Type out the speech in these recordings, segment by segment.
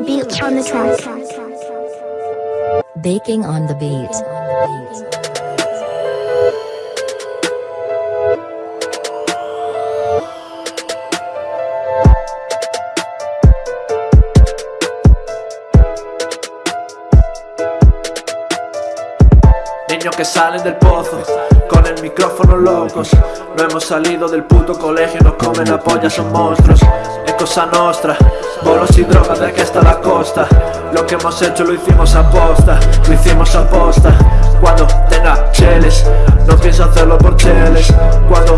the beat on the track. Baking on the beat. Niños que salen del pozo, con el micrófono locos. No hemos salido del puto colegio, nos comen la polla, son monstruos. Es cosa nostra, bolos y drogas de aquí hasta la costa Lo que hemos hecho lo hicimos a posta, lo hicimos a posta. Cuando tenga cheles, no pienso hacerlo por cheles. Cuando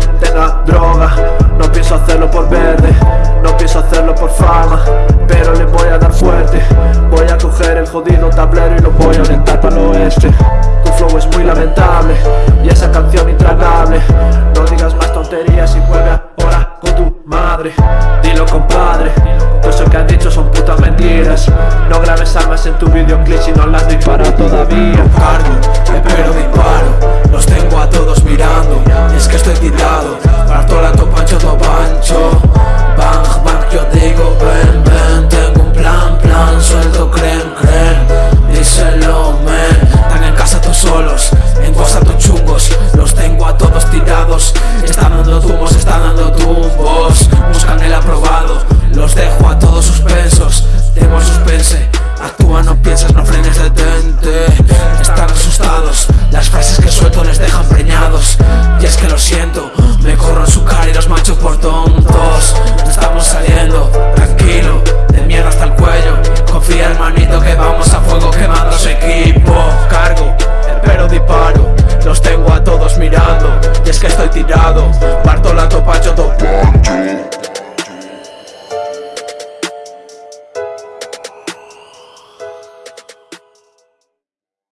Dilo compadre, todo eso que has dicho son putas mentiras. No grabes armas en tu videoclip si no las disparas todavía. Cargo, espero disparo, los tengo a todos mirando. Y es que estoy titulado, parto la topancho, topancho Actúa, no pienses, no frenes, detente Están asustados, las frases que suelto les dejan preñados. Y es que lo siento, me corro en su cara y los macho por tontos. No Estamos saliendo, tranquilo, de mierda hasta el cuello. Confía hermanito que vamos a fuego quemando su equipo. Cargo, pero disparo, los tengo a todos mirando. Y es que estoy tirado,